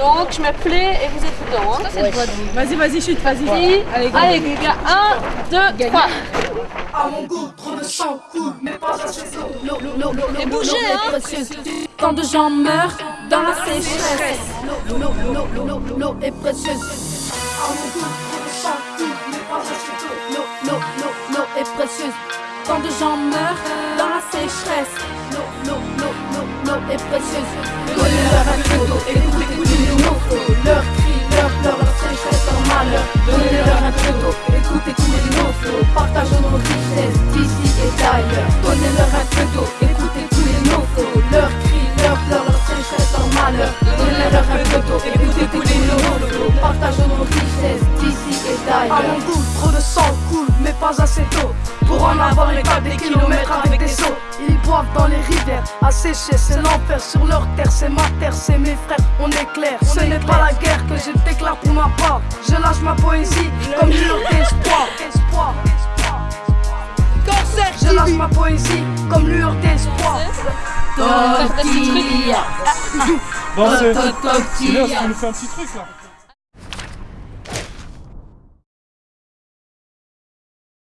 Donc je me plais et vous êtes dedans. Hein. Vas-y, vas-y, chute, vas-y. Allez, les gars, 1, 2, 3. À mon goût, trop de sang coule, mais pas assez d'eau. L'eau, l'eau, l'eau, l'eau, Et bougez, hein. Tant de gens meurent dans la sécheresse. L'eau, l'eau, l'eau, l'eau, l'eau, l'eau est précieuse. À mon goût, trop de sang coule, mais pas assez d'eau. L'eau, l'eau, l'eau, l'eau est précieuse. Tant de gens meurent dans la précieuse. Donnez-leur un peu d'eau, écoutez couler les mots. Leurs cris, leurs pleurs, leur sécheresse, leur malheur. Donnez-leur un peu d'eau, écoutez couler les mots. Partageons nos richesses d'ici et d'ailleurs. Donnez-leur un peu d'eau, écoutez couler nos flots. Leurs cris, leurs pleurs, leur sécheresse, leur malheur. Donnez-leur un peu d'eau, écoutez couler nos flots. Partageons nos richesses d'ici et d'ailleurs. Mon goût, trop de sang coule, mais pas assez d'eau. Pour en avoir les cas des kilomètres avec des eaux. Dans les rivières, à sécher, c'est l'enfer sur leur terre, c'est ma terre, c'est mes frères, on est clair. Ce n'est pas la guerre que je déclare pour ma part. Je lâche ma poésie comme lueur d'espoir. Espoir. Je lâche ma poésie comme lueur d'espoir. Bon, c'est nous fais un petit truc là.